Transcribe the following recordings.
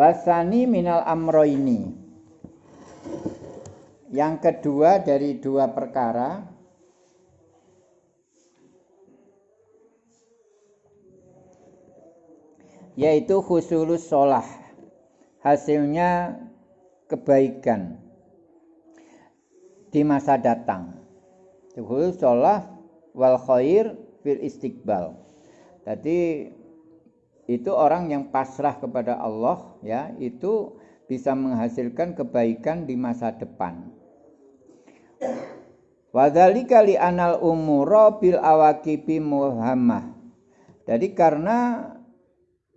Wasani minal amroini. Yang kedua dari dua perkara yaitu khusulus sholah hasilnya kebaikan di masa datang khusus sholah wal khair fil istiqbal jadi itu orang yang pasrah kepada Allah ya itu bisa menghasilkan kebaikan di masa depan. Wadhalika li anal umuro bil awakibi muhammah. Jadi karena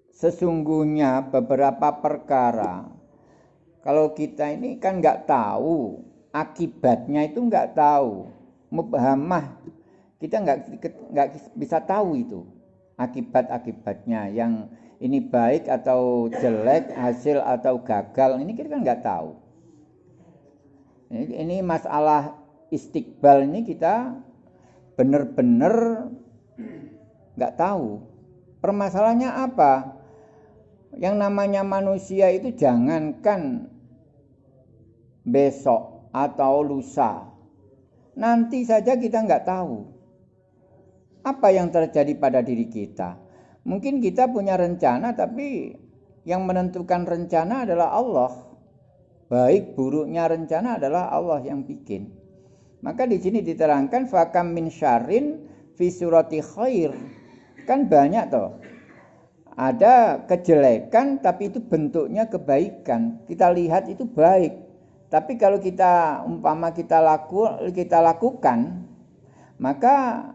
sesungguhnya beberapa perkara kalau kita ini kan nggak tahu akibatnya itu nggak tahu. Mubhamah kita nggak nggak bisa tahu itu akibat-akibatnya. Yang ini baik atau jelek hasil atau gagal ini kita kan nggak tahu. Ini, masalah istiqbal ini kita benar-benar nggak tahu. Permasalahannya apa? Yang namanya manusia itu jangankan besok atau lusa. Nanti saja kita nggak tahu apa yang terjadi pada diri kita mungkin kita punya rencana tapi yang menentukan rencana adalah Allah baik buruknya rencana adalah Allah yang bikin maka di sini diterangkan fakam min syarin fi surati khair. Kan banyak toh. Ada kejelekan tapi itu bentuknya kebaikan. Kita lihat itu baik. Tapi kalau kita umpama kita laku kita lakukan maka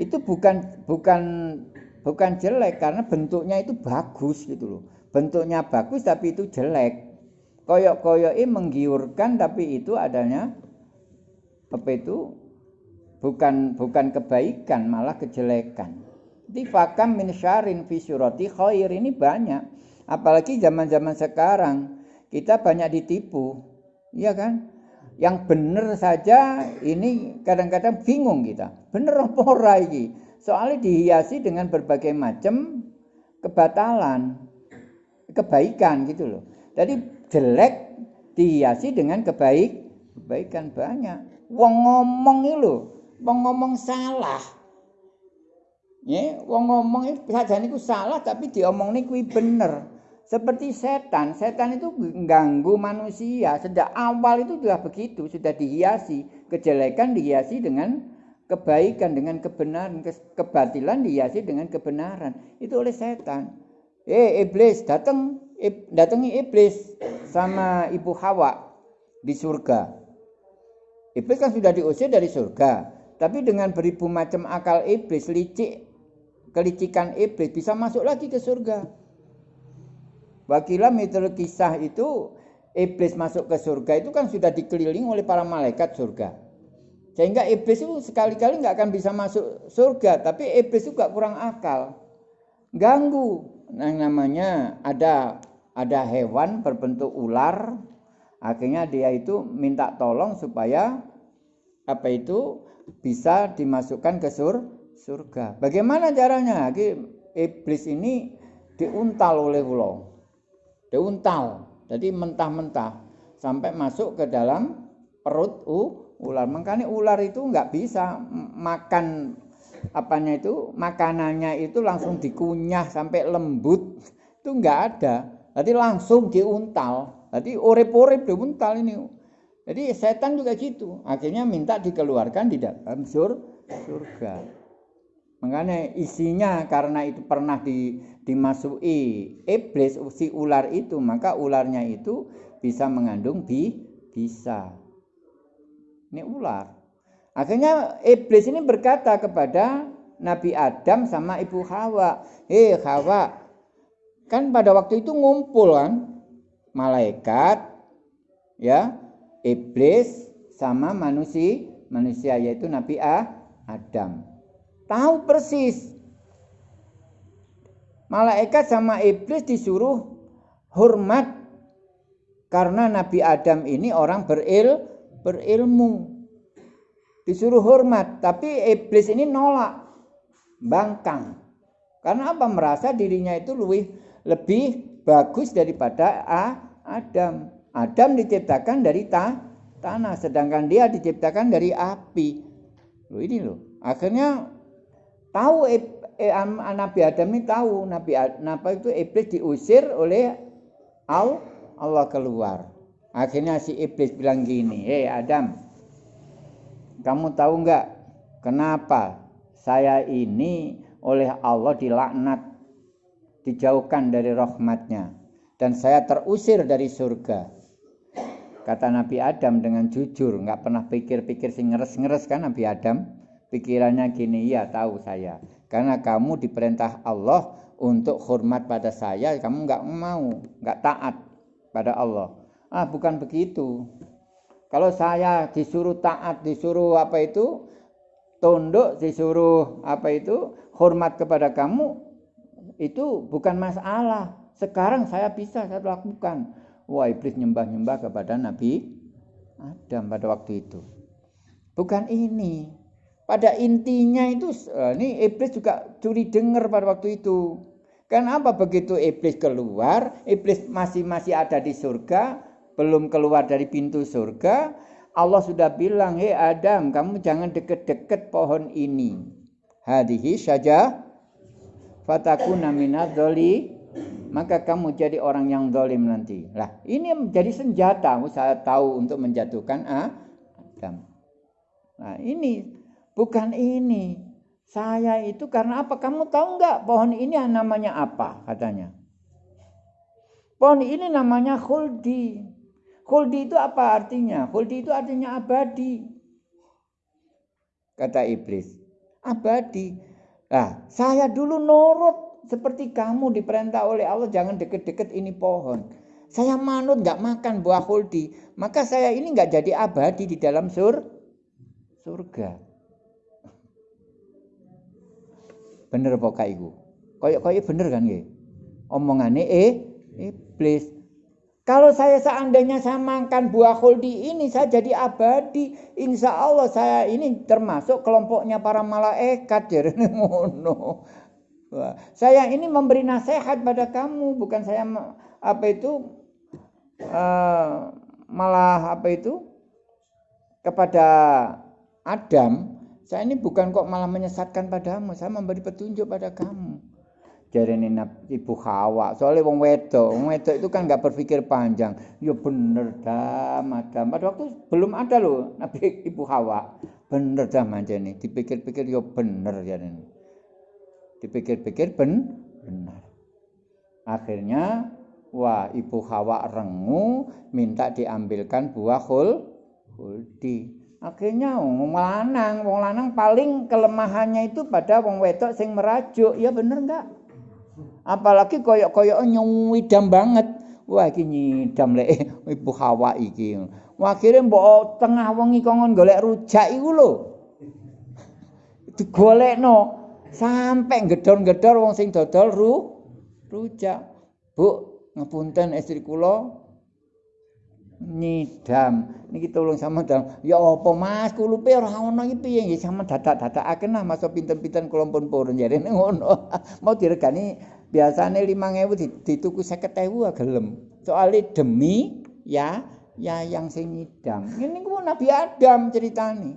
itu bukan bukan bukan jelek karena bentuknya itu bagus gitu loh. Bentuknya bagus tapi itu jelek. Koyok-koyoknya menggiurkan tapi itu adanya apa itu bukan bukan kebaikan malah kejelekan tifakam min syarin fi surati khair ini banyak apalagi zaman-zaman sekarang kita banyak ditipu iya kan yang benar saja ini kadang-kadang bingung kita bener apa ora iki soalnya dihiasi dengan berbagai macam kebatalan kebaikan gitu loh jadi jelek dihiasi dengan kebaik kebaikan banyak wong ngomong iki lho, wong ngomong salah. Ya, wong ngomong itu sajane iku salah tapi diomongne kuwi bener. Seperti setan, setan itu mengganggu manusia. Sejak awal itu sudah begitu, sudah dihiasi. Kejelekan dihiasi dengan kebaikan, dengan kebenaran. Kebatilan dihiasi dengan kebenaran. Itu oleh setan. Eh, iblis datang, datangi iblis sama ibu Hawa di surga. Iblis kan sudah diusir dari surga. Tapi dengan beribu macam akal iblis, licik, kelicikan iblis bisa masuk lagi ke surga. Wakilah mitul kisah itu iblis masuk ke surga itu kan sudah dikeliling oleh para malaikat surga. Sehingga iblis itu sekali-kali nggak akan bisa masuk surga, tapi iblis juga kurang akal. Ganggu. Nah, namanya ada ada hewan berbentuk ular, akhirnya dia itu minta tolong supaya apa itu bisa dimasukkan ke sur surga. Bagaimana caranya? Iblis ini diuntal oleh ulo. Diuntal. Jadi mentah-mentah sampai masuk ke dalam perut uh, ular. Makanya ular itu nggak bisa makan apanya itu makanannya itu langsung dikunyah sampai lembut itu nggak ada. Jadi langsung diuntal. Jadi urip-urip diuntal ini. Jadi setan juga gitu. Akhirnya minta dikeluarkan di dalam sur surga. Makanya isinya karena itu pernah di, dimasuki iblis si ular itu, maka ularnya itu bisa mengandung bi bisa. Ini ular. Akhirnya iblis ini berkata kepada Nabi Adam sama Ibu Hawa, "Hei Hawa, kan pada waktu itu ngumpul kan malaikat ya iblis sama manusia manusia yaitu Nabi Adam tahu persis malaikat sama iblis disuruh hormat karena Nabi Adam ini orang beril berilmu disuruh hormat tapi iblis ini nolak bangkang karena apa merasa dirinya itu lebih lebih bagus daripada Adam. Adam diciptakan dari ta tanah, sedangkan dia diciptakan dari api. Loh ini loh. Akhirnya tahu eh, Nabi Adam ini tahu Nabi Nabi itu iblis diusir oleh Allah keluar. Akhirnya si iblis bilang gini, "Hei Adam, kamu tahu nggak kenapa saya ini oleh Allah dilaknat, dijauhkan dari rahmatnya, dan saya terusir dari surga?" Kata Nabi Adam dengan jujur, nggak pernah pikir-pikir sing ngeres-ngeres kan Nabi Adam. Pikirannya gini, ya tahu saya. Karena kamu diperintah Allah untuk hormat pada saya, kamu nggak mau, nggak taat pada Allah. Ah bukan begitu. Kalau saya disuruh taat, disuruh apa itu, tunduk, disuruh apa itu, hormat kepada kamu, itu bukan masalah. Sekarang saya bisa saya lakukan. Wah iblis nyembah-nyembah kepada Nabi Adam pada waktu itu. Bukan ini. Pada intinya itu eh, ini iblis juga curi dengar pada waktu itu. Kenapa begitu iblis keluar, iblis masih masih ada di surga, belum keluar dari pintu surga, Allah sudah bilang, "Hei Adam, kamu jangan deket-deket pohon ini." Hadihi saja fatakuna minadzoli maka kamu jadi orang yang dolim nanti. Lah, ini menjadi senjata saya tahu untuk menjatuhkan Adam. Nah, ini bukan ini. Saya itu karena apa? Kamu tahu nggak pohon ini namanya apa? Katanya. Pohon ini namanya khuldi. Khuldi itu apa artinya? Khuldi itu artinya abadi. Kata iblis. Abadi. Nah, saya dulu nurut seperti kamu diperintah oleh Allah jangan deket-deket ini pohon. Saya manut nggak makan buah huldi, maka saya ini nggak jadi abadi di dalam sur surga. Bener apa ibu? Koyok koyok bener kan ya? Omongannya eh iblis. Kalau saya seandainya saya makan buah huldi ini, saya jadi abadi. Insya Allah saya ini termasuk kelompoknya para malaikat. Jadi ngono. Saya ini memberi nasihat pada kamu, bukan saya apa itu uh, malah apa itu kepada Adam. Saya ini bukan kok malah menyesatkan padamu, saya memberi petunjuk pada kamu. Jadi ini ibu Hawa, soalnya wong wedok, wong wedok itu kan nggak berpikir panjang. Ya bener dah, madam. Pada waktu belum ada loh Nabi ibu Hawa. Bener dah nih, dipikir-pikir ya bener ya ini dipikir-pikir ben benar akhirnya wah ibu Hawa rengu minta diambilkan buah hul huldi akhirnya wong lanang wong lanang paling kelemahannya itu pada wong wedok sing merajuk. Ya bener enggak apalagi koyok-koyok nyuwidam banget. Wah iki nyidam lek. Ibu Hawa iki. Akhirnya mbok tengah wengi kongon golek rujak iku lho. Digolekno. Sampai gedor-gedor wong sing dodol ru rujak. Bu, ngepunten istri kula nyidam. Niki tolong sama dal. Ya apa Mas, kulupe ora ono iki piye nggih sama dadak-dadakaken lah masa pinten-pinten kula pun purun jarene ngono. Mau diregani biasane 5000 dituku 50000 gelem. Soale demi ya ya yang sing nyidam. Ini ku Nabi Adam ceritane.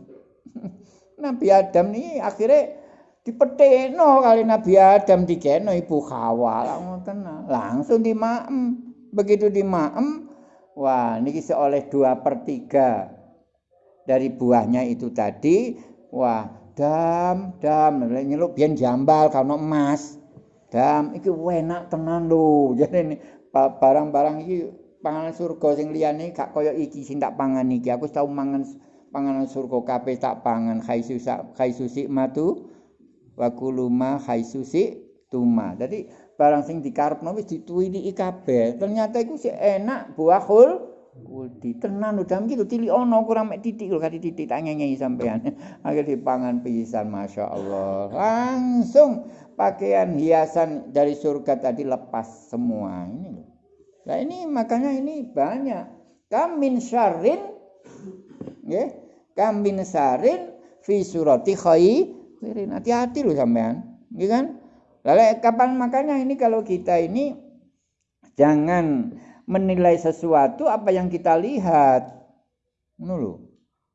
Nabi Adam nih akhirnya dipetekno kali Nabi Adam dikeno ibu Hawa ngoten langsung dimaem begitu dimaem wah niki seoleh dua per tiga. Dari buahnya itu tadi wah dam dam. Nyeluk biar jambal kalau emas. Dam iki enak tenan lho. Jadi ini barang-barang iki panganan surga sing liyane gak kaya iki sing tak pangan iki. Aku tau mangan panganan surga kabeh tak pangan. Khaisusa khaisusi matu wa kuluma haisusi tuma. Jadi barang sing dikarepno wis dituwini kabeh. Ternyata iku sik enak buah hul kuldi. Tenan udah iki tili ono kurang mek titik lho kati titik tak ngenyi sampean. Akhir dipangan pisan Masya Allah. Langsung pakaian hiasan dari surga tadi lepas semua ini loh. Nah ini makanya ini banyak. Kamin syarrin ya, kamin syarrin fi surati khair Wirin. Hati-hati loh sampean. Gitu kan? Lalu kapan makanya ini kalau kita ini Jangan menilai sesuatu apa yang kita lihat. Ngono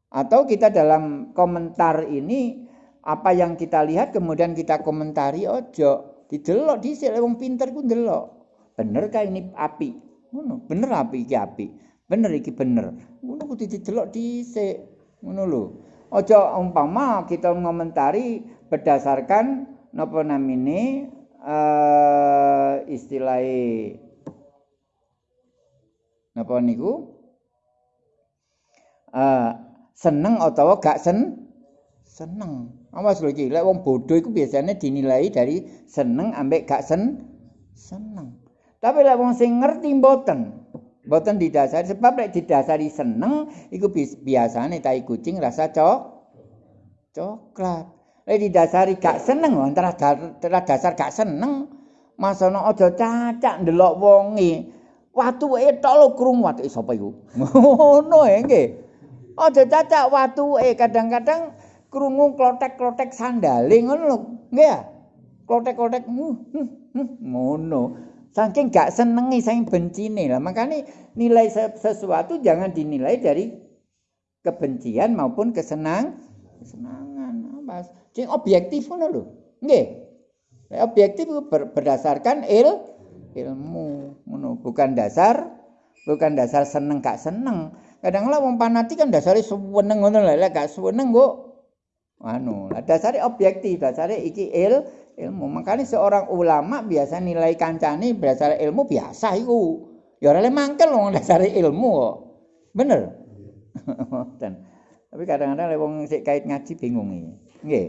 Atau kita dalam komentar ini apa yang kita lihat kemudian kita komentari ojo. Didelok dhisik wong pinter ku ndelok. Bener kah ini api? Ngono, bener api iki api. Bener iki bener. Ngono kudu didelok dhisik. Ngono lho. Ojo umpama kita ngomentari berdasarkan napa namine uh, istilahnya napa niku? Uh, seneng atau gak sen seneng. Awas lho iki lek wong bodoh iku biasanya dinilai dari seneng ambek gak sen seneng. Tapi lek wong sing ngerti mboten mboten didasari sebab lek didasari seneng iku biasane tai kucing rasa cok coklat lek didasari gak seneng antara dasar gak seneng masono aja cacak ndelok wonge. Watu e tok lho krung watu e sapa iku? Ngono e nggih. Aja cacak watu e kadang-kadang krungu klotek-klotek sandale ngono lho nggih ya? Klotek-klotek ngono. Saking gak senengi saking bencine. Lah makanya nilai sesuatu jangan dinilai dari kebencian maupun kesenang kesenangan mas sing objektif ngono lho. Nggih. Objektif berdasarkan il ilmu. Ngono bukan dasar bukan dasar seneng gak seneng. Kadang lah wong panati kan dasare seneng ngono lek gak seneng kok anu dasare objektif dasare iki il ilmu. Makanya seorang ulama biasa nilai kancane berdasar ilmu biasa iku. Ya ora le mangkel wong dasare ilmu kok. Bener? Dan tapi kadang-kadang wong sik kait ngaji bingung iki. Nggih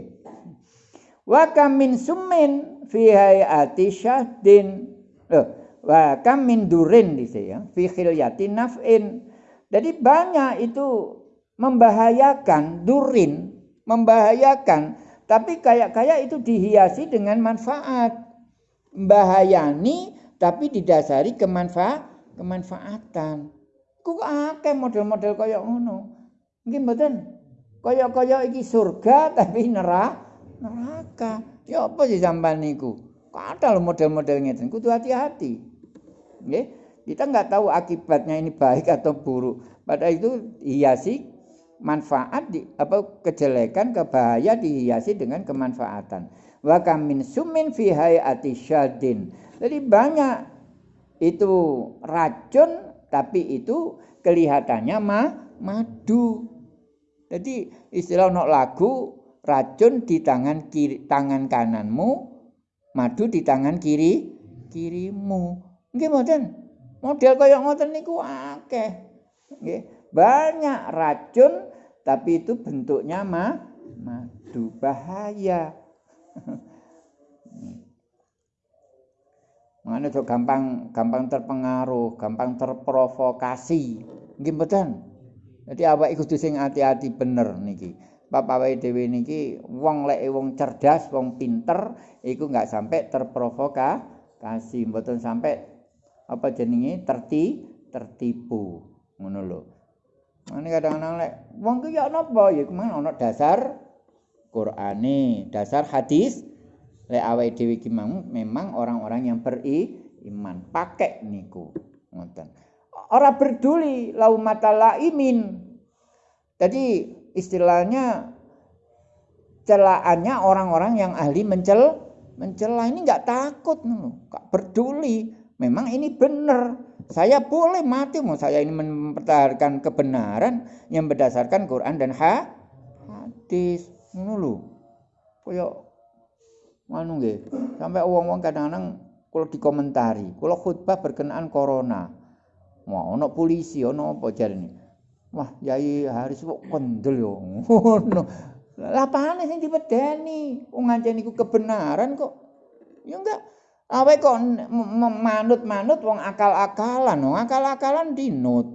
wa kam min summin fi hayati syahdin Loh, wa kam min durin ya, fi khilyatin naf'in. Jadi banyak itu membahayakan durin, membahayakan, tapi kayak-kayak itu dihiasi dengan manfaat. Bahayani tapi didasari kemanfaat kemanfaatan. Ku akeh model-model kaya ngono. Nggih mboten? Kaya-kaya iki surga tapi neraka. Neraka. Ya apa sih sampean niku? Ada loh model-model ngeten, kudu hati-hati. Nggih. Kita nggak tahu akibatnya ini baik atau buruk. Pada itu hiasi manfaat di apa kejelekan kebahaya dihiasi dengan kemanfaatan. Wa kamin sumin fi hayati syadin. Jadi banyak itu racun tapi itu kelihatannya ma madu. Jadi istilah nok lagu racun di tangan kiri tangan kananmu madu di tangan kiri kirimu. Nggih mboten. Model kaya ngoten niku akeh. Nggih, banyak racun tapi itu bentuknya ma madu bahaya. Mana tuh gampang gampang terpengaruh, gampang terprovokasi. Nggih mboten. Jadi awak kudu sing hati-hati bener niki. Bapak wae dhewe niki wong lek wong cerdas, wong pinter iku enggak sampai terprovokasi, mboten sampai apa jenenge terti tertipu ngono lho. Mane kadang-kadang lek wong ku ya napa ya kemana ana dasar Qur'ane, dasar hadis lek awake dhewe iki memang orang-orang yang beri iman pakai niku ngoten. Ora peduli laumata laimin. Jadi istilahnya celaannya orang-orang yang ahli mencel mencela. Ini nggak takut nggak peduli. Memang ini benar. Saya boleh mati mau saya ini mempertahankan kebenaran yang berdasarkan Quran dan ha hadis. Ngono koyo anu nggih. Sampai wong-wong kadang-kadang kalau dikomentari kalau khutbah berkenaan corona. Mau ono polisi ono apa jarene Wah, Yai Haris kok kendel yo. Ngono. Lah pane sing dipedeni? Wong ngancen iku kebenaran kok. Ya enggak. Awe kok manut-manut wong akal-akalan, wong akal-akalan dinut.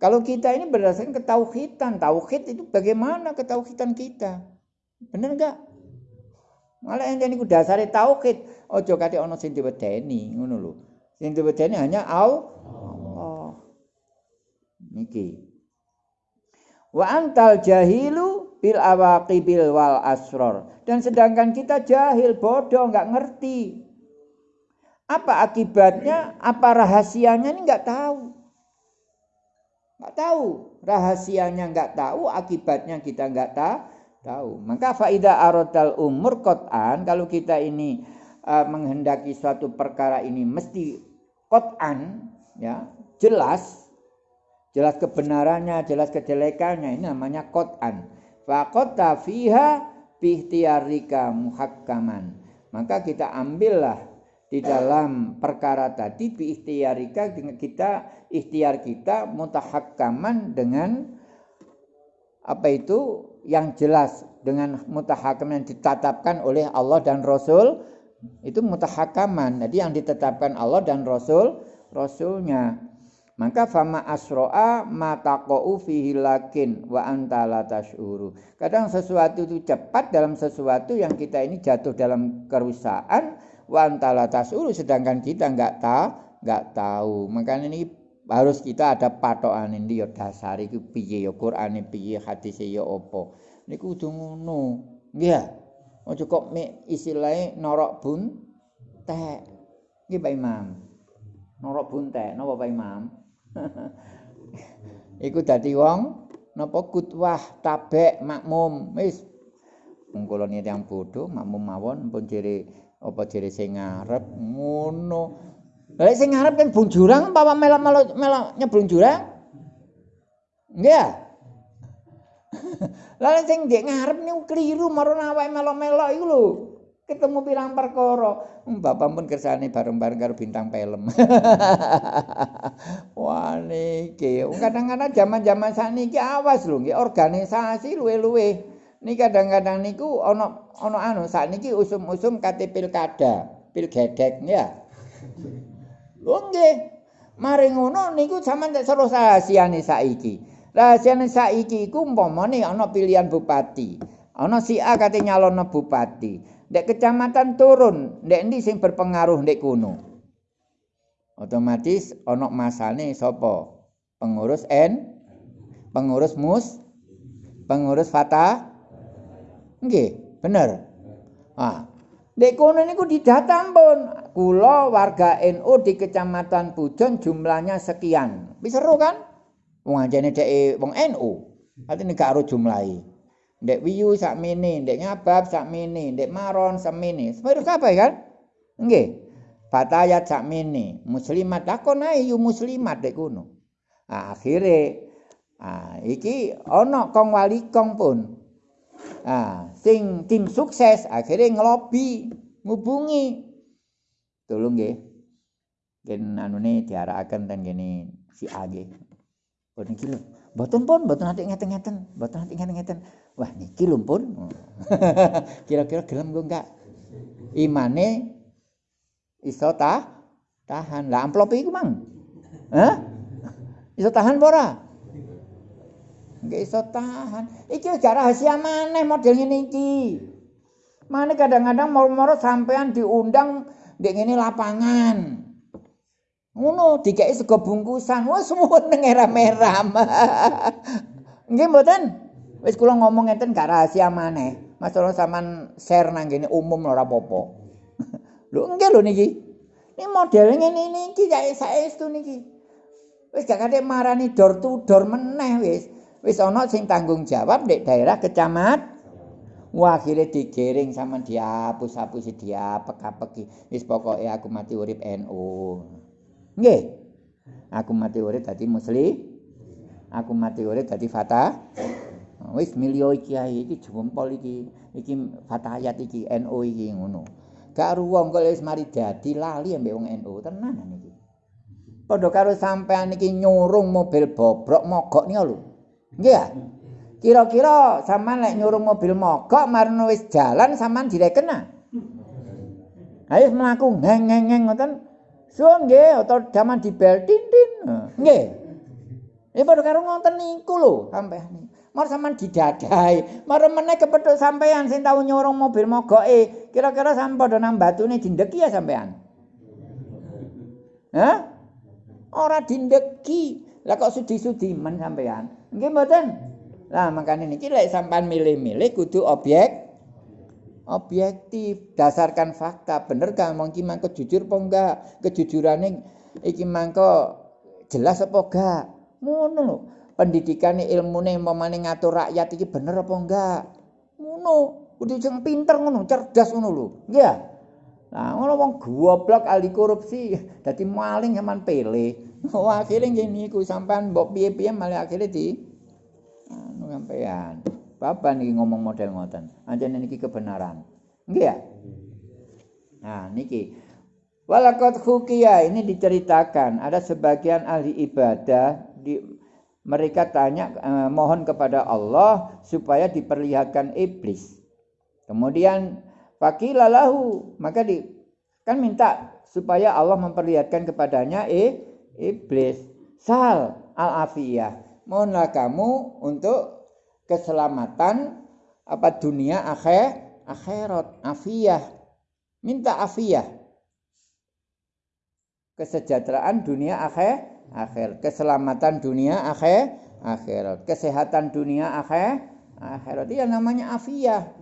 Kalau kita ini berdasarkan ketauhidan, tauhid itu bagaimana ketauhidan kita? Bener enggak? Malah yang ini dasare tauhid, ojo kate ana sing diwedeni, ngono lho. Sing diwedeni hanya Allah. Niki. Wa antal jahilu bil awaqibil wal asror. Dan sedangkan kita jahil, bodoh, nggak ngerti. Apa akibatnya? Apa rahasianya ini nggak tahu. Nggak tahu. Rahasianya nggak tahu, akibatnya kita nggak tahu. Maka faida arodal umur kotan, kalau kita ini uh, menghendaki suatu perkara ini mesti kotan, ya jelas, jelas kebenarannya, jelas kejelekannya, ini namanya kotan. Fakota fiha bihtiarika muhakkaman. Maka kita ambillah di dalam perkara tadi bi ikhtiarika kita ikhtiar kita mutahakkaman dengan apa itu yang jelas dengan mutahakam yang ditetapkan oleh Allah dan Rasul itu mutahakaman jadi yang ditetapkan Allah dan Rasul Rasulnya maka fama asro'a mataqa'u fihi lakin wa anta la tashuru. Kadang sesuatu itu cepat dalam sesuatu yang kita ini jatuh dalam kerusakan wa antala tasuru sedangkan kita nggak tahu nggak tahu. Makanya ini harus kita ada patokan ini ya dasar itu piye ya Quran piye hadis ya opo ini kudu ngono. Nggih. Ojo kok me istilahnya norok bun teh nggih Pak Imam. Norok bun teh napa Pak Imam iku dadi wong napa kutwah tabek makmum wis. Mung kula yang bodoh makmum mawon pun jere apa jere sing ngarep ngono. Lha sing ngarep kan bung jurang apa melok melok nyebrung jurang? Nggih Lalu sing ndek ngarep niku kliru marang awake melok-melok iku lho. Ketemu pirang perkara. Hmm, bapak pun kersane bareng-bareng karo bintang film. Wah niki, kadang-kadang zaman-zaman saniki awas lho nggih organisasi luwe-luwe. Ini kadang-kadang niku ono ono anu saat niki usum-usum kate pilkada, pilgedek ya. Lho nggih. Mari ngono niku sampean tak seru rahasiane saiki. Rahasiane saiki iku umpamane ana pilihan bupati. Ana si A kate nyalono bupati. Ndek kecamatan turun, ndek endi sing berpengaruh ndek kono. Otomatis ana masane sapa? Pengurus N, pengurus mus, pengurus fatah, Nggih, bener. Ah. Dek kono niku didata pun. Kula warga NU di Kecamatan Pujon jumlahnya sekian. Wis seru kan? Wong anjene dek wong NU. Artine gak ero jumlahi. Ndek wiyu sak mene, ndek ngabab sak mene, ndek maron sak mene. Semono kabeh kan? Nggih. Batayat sak mene, muslimat takon ae yu muslimat dek kono. Ah, akhire ah iki ana kong wali kong pun. Ah, sing tim sukses akhirnya ngelobi, ngubungi. Tolong nggih. Gen anune diarakaken ten gini si A nggih. Oh niki lho. Mboten pun, mboten ati ngeten-ngeten, mboten ati ngeten-ngeten. Wah niki lho pun. Kira-kira gelem kok enggak? Imane iso tah tahan. Lah amplop iku mang. Hah? Iso tahan ora? Nggak iso tahan. Iki gak rahasia mana model ini iki. Mana kadang-kadang moro-moro sampean diundang di ini lapangan. Ngono dikai sego bungkusan. Wah semua neng merah-merah. Nggih mboten? Wis kula ngomong ngeten gak rahasia maneh. Masalah sampean share nang gini umum ora apa-apa. Lho nggih lho niki. Ini model ngene iki kaya saestu niki. Wis gak kate marani door to door meneh wis. wis ana sing tanggung jawab nek daerah kecamat wah akhirnya digiring sama dihapus-hapus diapek-apeki wis pokoke aku mati urip NU nggih. Aku mati urip dadi muslim. Aku mati urip dadi fatah. Wis milio iki ae iki jempol iki iki fatayat iki NU iki ngono. Gak ruwong kok wis mari dadi lali ambek wong NU tenan iki padha karo sampean iki nyurung mobil bobrok mogok nih lho. Nggih Kira-kira sampean lek nyuruh mobil mogok marno wis jalan sampean direken ah. Ayo mlaku ngeng-ngeng ngoten. So nggih atau jaman dibel tin-tin. Nggih. Ya padha karo ngoten niku lho sampean. Mar sampean didadai, mar meneh kepethuk sampean sing tau nyuruh mobil mogoke. Kira-kira sampean padha nang batune dindeki ya sampean. Hah? Ora dindeki. Lah kok sudi-sudi men sampean? Nggih mboten. Lah makane niki lek sampean milih-milih kudu objek objektif, dasarkan fakta. Bener kan wong iki mangko jujur apa enggak? Kejujurane iki mangko jelas apa enggak? Ngono lho. Pendidikane ilmune umpamane ngatur rakyat iki bener apa enggak? Ngono. Kudu sing pinter ngono, cerdas ngono lho. Nggih. Nah, ngono wong goblok ahli korupsi, dadi maling sampean pele. Oh, akhirnya ngene iku sampean mbok piye-piye malah akhirnya di anu sampean. Bapak niki ngomong model ngoten. Anjene niki kebenaran. Nggih ya? Nah, niki Walakot hukia ini diceritakan ada sebagian ahli ibadah di mereka tanya eh, mohon kepada Allah supaya diperlihatkan iblis. Kemudian fakilalahu maka di kan minta supaya Allah memperlihatkan kepadanya eh iblis. Sal al afiyah. Mohonlah kamu untuk keselamatan apa dunia akhir akhirat afiyah minta afiyah. Kesejahteraan dunia akhir akhir keselamatan dunia akhir akhirat kesehatan dunia akhir akhirat itu namanya afiyah.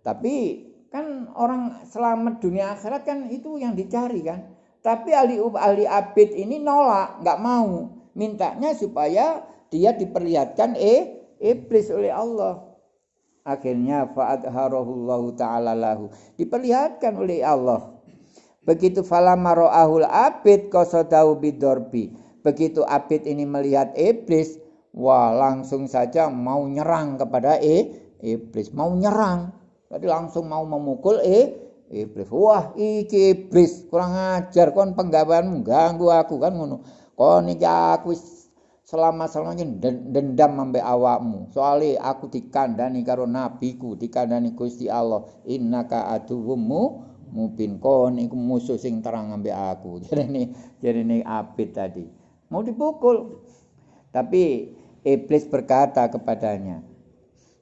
Tapi kan orang selamat dunia akhirat kan itu yang dicari kan. Tapi ahli ahli abid ini nolak nggak mau. Mintanya supaya dia diperlihatkan eh iblis oleh Allah. Akhirnya fa'adharahullahu ta'ala lahu. Diperlihatkan oleh Allah. Begitu falama ro'ahul abid qasadahu bidorbi. Begitu abid ini melihat iblis, wah langsung saja mau nyerang kepada e, iblis, mau nyerang. Jadi langsung mau memukul e, iblis. Wah, iki iblis kurang ajar kon penggaweanmu ganggu aku kan ngono. Kon iki aku selama-selamanya dendam sampai awakmu. Soalnya aku dikandani karo nabiku, dikandani Gusti Allah. Innaka aduwumu mubin kon iku musuh sing terang sampai aku. Jadi ini jadi ini abid tadi. Mau dipukul. Tapi iblis berkata kepadanya,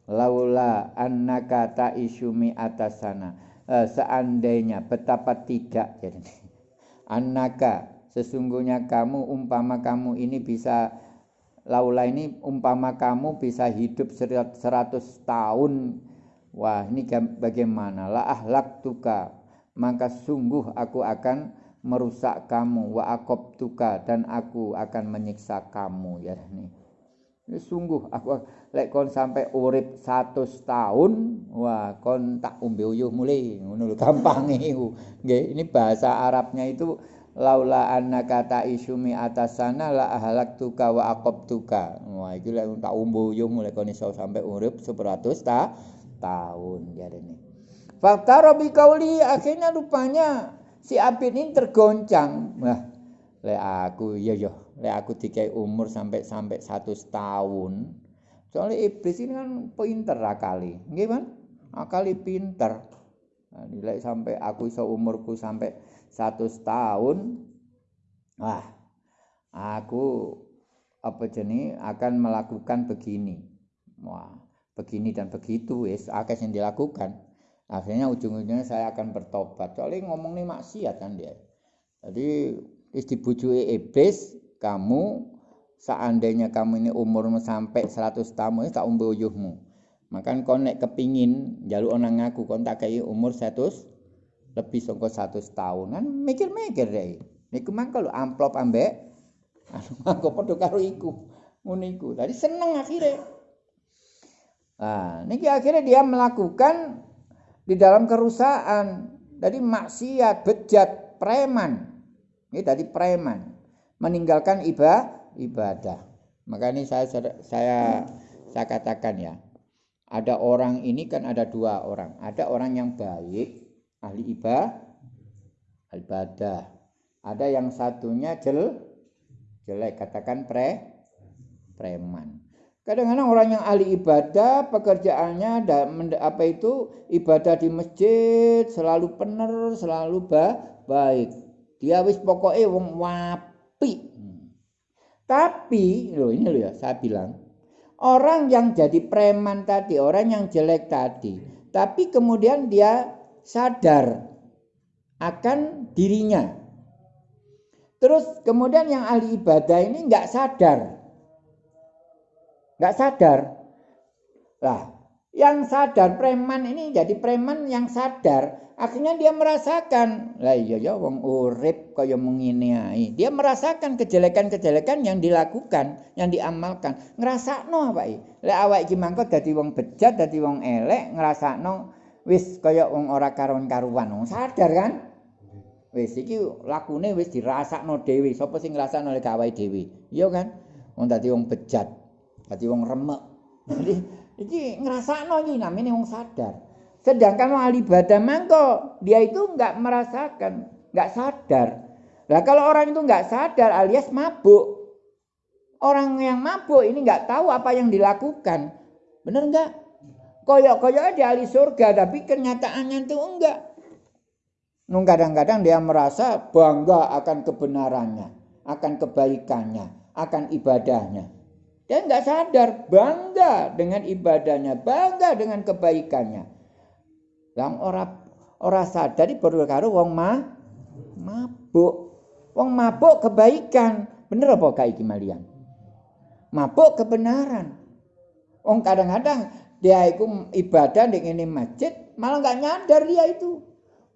Laula annaka ta'isumi atas sana. Eh, seandainya betapa tidak jadi annaka sesungguhnya kamu umpama kamu ini bisa laula ini umpama kamu bisa hidup 100 tahun. Wah ini bagaimana? La ahlak tuka maka sungguh aku akan merusak kamu. Wa akob tuka dan aku akan menyiksa kamu. Ya ini. Ini sungguh aku lek kon sampai urip 100 tahun wah kon tak umbe uyuh mulai ngono gampang nggih ini bahasa Arabnya itu laula annaka ta'isumi atas sana la ahlak tuka wa aqab tuka. Wah iki lek tak umbuyung mulai kon iso sampai urip 100 ta tahun ini fakta bi kauli akhirnya rupanya si Abid ini tergoncang. Wah lek aku iya yo lek aku dikai umur sampai sampai 100 tahun soalnya iblis ini kan pinter akali. Kan akali pinter. Nah, nilai sampai aku iso umurku sampai satu tahun wah aku apa jenis akan melakukan begini. Wah begini dan begitu wis akeh yang dilakukan. Akhirnya ujung-ujungnya saya akan bertobat. Soalnya ngomong nih maksiat kan dia. Jadi is dibujui iblis kamu seandainya kamu ini umurmu sampai 100 tahun tak umbe uyuhmu. Maka kau nek kepingin jalur orang ngaku kau tak kayak umur 100 lebih saka satu tahunan mikir-mikir deh. Niku mangko lho amplop ambek anu mangko padha karo iku? Ngono iku. Tadi seneng akhirnya. Nah niki akhirnya dia melakukan di dalam kerusakan. Jadi maksiat bejat preman. Ini tadi preman. Meninggalkan ibadah ibadah. Maka ini saya saya saya katakan ya. Ada orang ini kan ada dua orang. Ada orang yang baik ahli ibadah ibadah. Ada yang satunya jel jelek katakan pre preman. Kadang-kadang orang yang ahli ibadah pekerjaannya apa itu ibadah di masjid selalu benar, selalu ba, baik. Dia wis pokoknya wong wapi. Tapi loh ini loh ya saya bilang orang yang jadi preman tadi, orang yang jelek tadi, tapi kemudian dia sadar akan dirinya. Terus kemudian yang ahli ibadah ini nggak sadar. Nggak sadar. Lah, Yang sadar preman ini jadi preman yang sadar. Akhirnya dia merasakan, lah iya ya wong urip kaya mengini ae. Dia merasakan kejelekan-kejelekan yang dilakukan, yang diamalkan. Ngrasakno apa iki? Lek awak iki mangko dadi wong bejat, dadi wong elek, ngrasakno wis kaya wong ora karuan-karuan. Wong sadar kan? Wis iki lakune wis dirasakno dhewe. Sapa sing ngrasakno lek awake dhewe? Iya kan? Wong dadi wong bejat, dadi wong remek. Jadi iki ngrasakno iki namine wong sadar. Sedangkan wong ahli ibadah mangko dia itu enggak merasakan, enggak sadar. Lah kalau orang itu enggak sadar alias mabuk. Orang yang mabuk ini enggak tahu apa yang dilakukan. Benar enggak? Koyok-koyok di ahli surga tapi kenyataannya itu enggak. Nung kadang-kadang dia merasa bangga akan kebenarannya, akan kebaikannya, akan ibadahnya. Dia enggak sadar bangga dengan ibadahnya, bangga dengan kebaikannya. Yang ora ora sadar baru karo wong ma, mabuk. Wong mabuk kebaikan. Bener apa gak iki malian? Mabuk kebenaran. Wong kadang-kadang dia itu ibadah di ini masjid, malah nggak nyadar dia itu.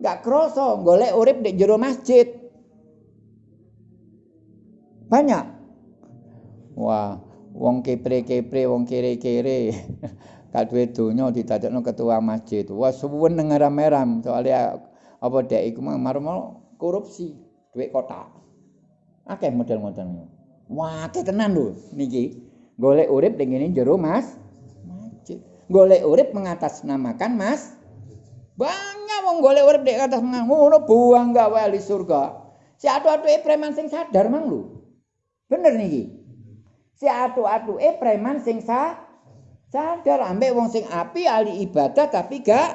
Nggak kroso, golek urip di jero masjid. Banyak. Wah, wong kepre-kepre, wong kere-kere. gak duwe donya didadekno ketua masjid. Wah suwen ngeram-eram soalnya apa dek iku marmo korupsi duit kotak. Akeh model-modelnya. Wah, akeh tenan lho niki. Golek urip ning ngene jero Mas. Golek urip mengatasnamakan Mas banyak wong golek urip di atas ngono buang gak wali surga. Si atu-atuke preman sing sadar mang lho. Bener niki. Si atu-atuke preman sing sadar sadar ambek wong sing api ahli ibadah tapi gak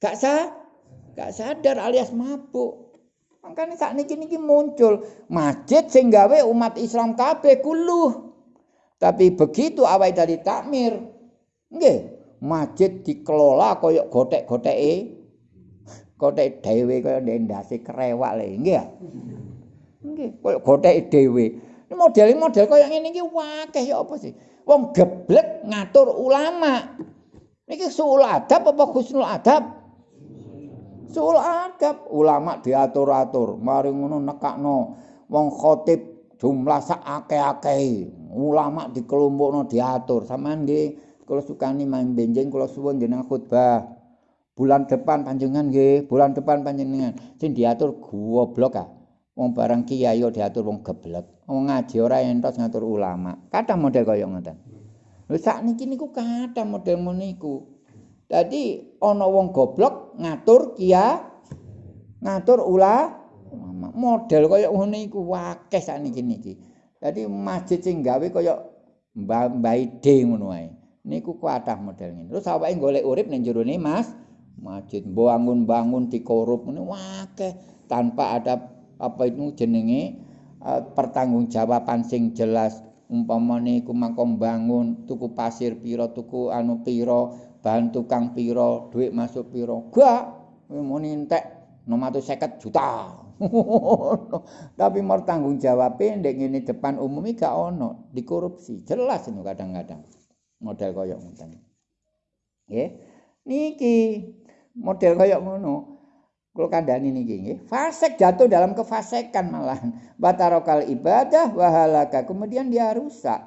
gak sa gak sadar alias mabuk makanya saat niki niki muncul masjid sing gawe umat Islam kabeh kuluh tapi begitu awai dari takmir nggih masjid dikelola koyok gotek-goteke gotek dhewe kaya ndase kerewak le nggih nggih koyok gotek dhewe. Model model koyo ngene iki wakeh ya apa sih? Wong geblek ngatur ulama. Niki suul adab apa husnul adab? Suul adab, ulama diatur-atur, mari ngono nekakno. Wong khotib jumlah sak akeh-akeh. Ulama dikelompokno diatur. Sampeyan nggih kula sukani main benjing kula suwun jeneng khutbah. Bulan depan panjenengan nggih, bulan depan panjenengan sing diatur goblok ah. Wong barang kiai diatur wong geblek. Wong ngaji ora entos ngatur ulama. Kathah model kaya ngoten. Lho sakniki niku kathah model niku. Dadi ana wong goblok ngatur kia ngatur ula model kaya ngono iku akeh sakniki niki. Dadi masjid sing gawe kaya Mbah D ngono wae. Niku kathah model ngene. Terus awake golek urip ning jero Mas masjid bangun-bangun dikorup ngene akeh tanpa ada apa itu jenenge uh, pertanggungjawaban sing jelas umpamane iku makom bangun tuku pasir pira tuku anu pira bahan tukang pira duit masuk pira gak muni entek 650 juta tapi mau tanggung jawab ndek ngene depan umum gak ono. Dikorupsi. Jelas itu kadang-kadang model koyok ngoten. Nggih. Niki model koyok ngono. Kalau kandani niki nggih, fasik jatuh dalam kefasikan malahan. Batarokal ibadah wahalaka, kemudian dia rusak.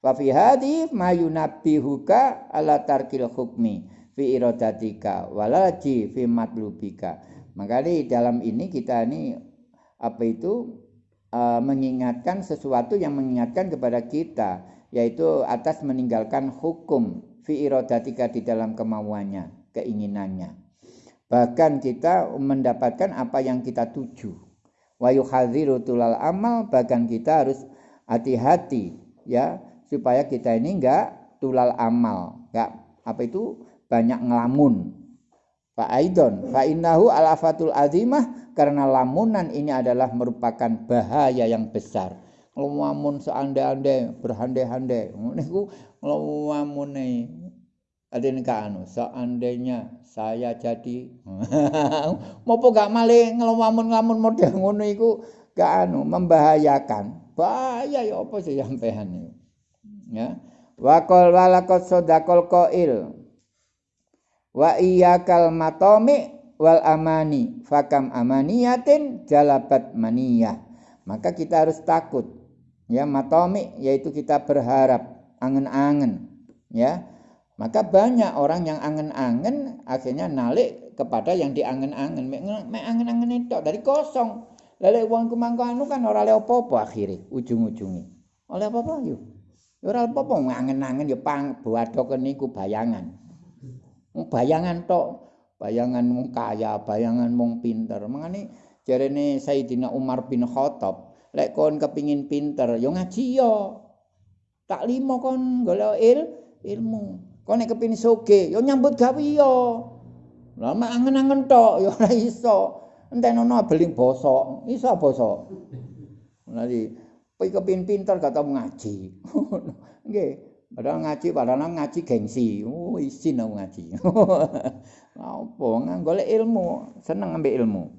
Wa fi hadhi mayunabbihuka ala tarkil hukmi. Fi iradatika walaji fi matlubika. Maka di dalam ini kita ini apa itu uh, mengingatkan sesuatu yang mengingatkan kepada kita yaitu atas meninggalkan hukum fi iradatika di dalam kemauannya, keinginannya. Bahkan kita mendapatkan apa yang kita tuju. Wa yuhadziru tulal amal bahkan kita harus hati-hati ya supaya kita ini enggak tulal amal enggak apa itu banyak ngelamun Fa aidon fa innahu alafatul azimah karena lamunan ini adalah merupakan bahaya yang besar. Ngelamun seandai-andai berhandai-handai. Niku ngelamun ada anu seandainya saya jadi mau gak malih ngelamun-ngelamun model ngono iku gak anu membahayakan bahaya ya apa sih sampean ya Wa qol walaqad sadaqal qail. Wa iyyakal matami wal amani. Fakam amaniyatin jalabat maniyah. Maka kita harus takut. Ya matomi yaitu kita berharap angen-angen. Ya maka banyak orang yang angen-angen akhirnya nalik kepada yang diangen-angen. Mek angen-angen itu dari kosong. Lele uang kumangko anu kan ora le apa-apa akhire ujung-ujungi oleh apa-apa yo? Ora apa-apa angen-angen ya pang buadok niku bayangan bayangan tok bayangan mung kaya bayangan mung pinter. Mangane jarene Sayyidina Umar bin Khattab lek kon kepingin pinter yo ngaji yo. Tak limo kon golek il ilmu. Kon nek kepin soge yo nyambut gawe yo. Lha mak angen-angen tok yo ora iso. Entenono beling basa iso basa lagi kowe kepin pinter gak tau ngaji. Nggih padahal ngaji padahal ngaji gengsi. Oh isin aku ngaji. Apa golek ilmu. Seneng ambek ilmu